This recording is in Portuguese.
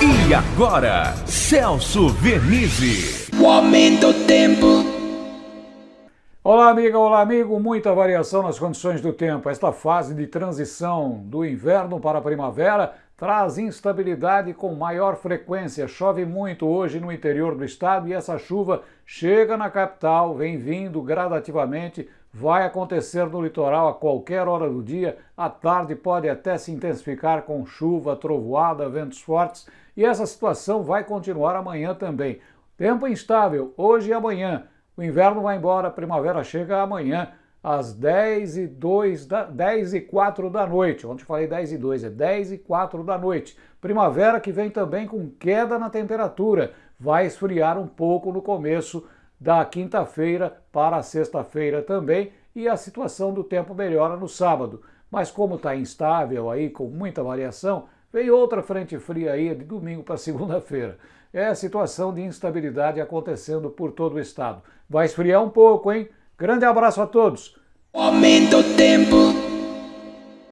E agora, Celso Vernizzi. O aumento do tempo. Olá, amiga, olá, amigo. Muita variação nas condições do tempo. Esta fase de transição do inverno para a primavera traz instabilidade com maior frequência. Chove muito hoje no interior do estado e essa chuva chega na capital, vem vindo gradativamente, vai acontecer no litoral a qualquer hora do dia. À tarde pode até se intensificar com chuva, trovoada, ventos fortes e essa situação vai continuar amanhã também. Tempo instável hoje e amanhã. O inverno vai embora, a primavera chega amanhã às 10 e 2 da, 10 e 4 da noite. Ontem falei 10 e 2, é 10 e 4 da noite. Primavera que vem também com queda na temperatura. Vai esfriar um pouco no começo da quinta-feira para sexta-feira também e a situação do tempo melhora no sábado. Mas como está instável aí, com muita variação, vem outra frente fria aí de domingo para segunda-feira. É a situação de instabilidade acontecendo por todo o estado. Vai esfriar um pouco, hein? Grande abraço a todos. Aumenta o tempo.